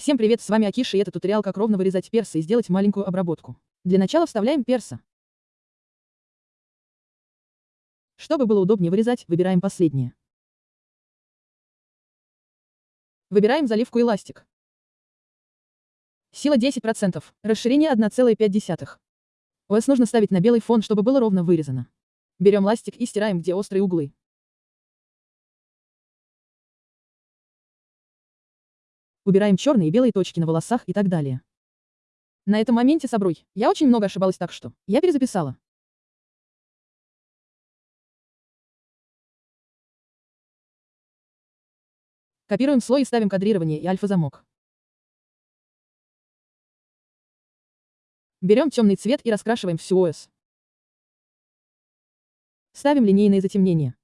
Всем привет, с вами Акиша и это туториал как ровно вырезать перса и сделать маленькую обработку. Для начала вставляем перса. Чтобы было удобнее вырезать, выбираем последнее. Выбираем заливку эластик. Сила 10%, расширение 1,5. ОС нужно ставить на белый фон, чтобы было ровно вырезано. Берем ластик и стираем, где острые углы. Убираем черные и белые точки на волосах и так далее. На этом моменте собруй. Я очень много ошибалась так что. Я перезаписала. Копируем слой и ставим кадрирование и альфа-замок. Берем темный цвет и раскрашиваем всю ОС. Ставим линейное затемнение.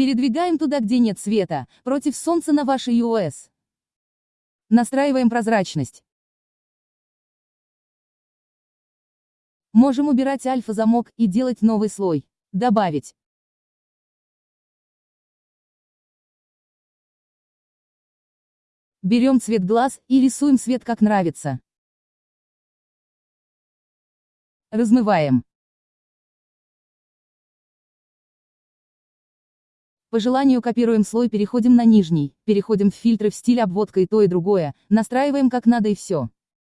Передвигаем туда, где нет света, против солнца на вашей iOS. Настраиваем прозрачность. Можем убирать альфа-замок и делать новый слой. Добавить. Берем цвет глаз и рисуем цвет как нравится. Размываем. По желанию копируем слой, переходим на нижний, переходим в фильтры в стиле обводка и то и другое, настраиваем как надо и все.